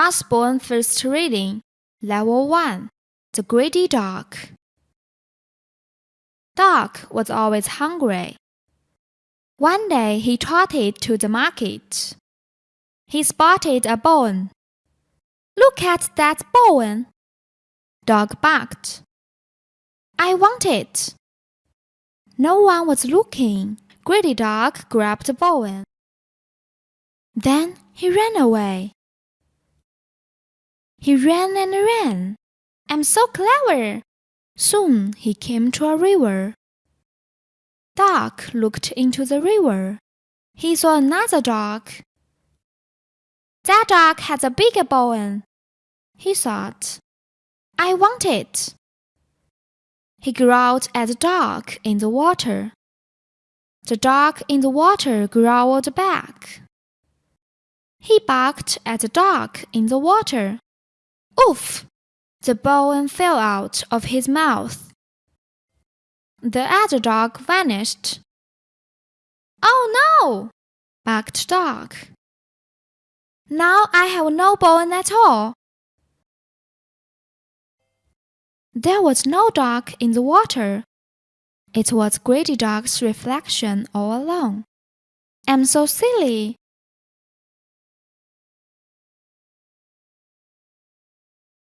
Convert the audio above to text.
Usborne First Reading, Level 1 The Greedy Dog. Dog was always hungry. One day he trotted to the market. He spotted a bone. Look at that bone! Dog barked. I want it. No one was looking. Greedy Dog grabbed the bone. Then he ran away. He ran and ran. I'm so clever. Soon he came to a river. Dog looked into the river. He saw another dog. That dog has a bigger bone. He thought. I want it. He growled at the dog in the water. The dog in the water growled back. He barked at the dog in the water. Oof! The bone fell out of his mouth. The other dog vanished. Oh no! barked Dog. Now I have no bone at all. There was no dog in the water. It was Greedy Dog's reflection all along. I'm so silly,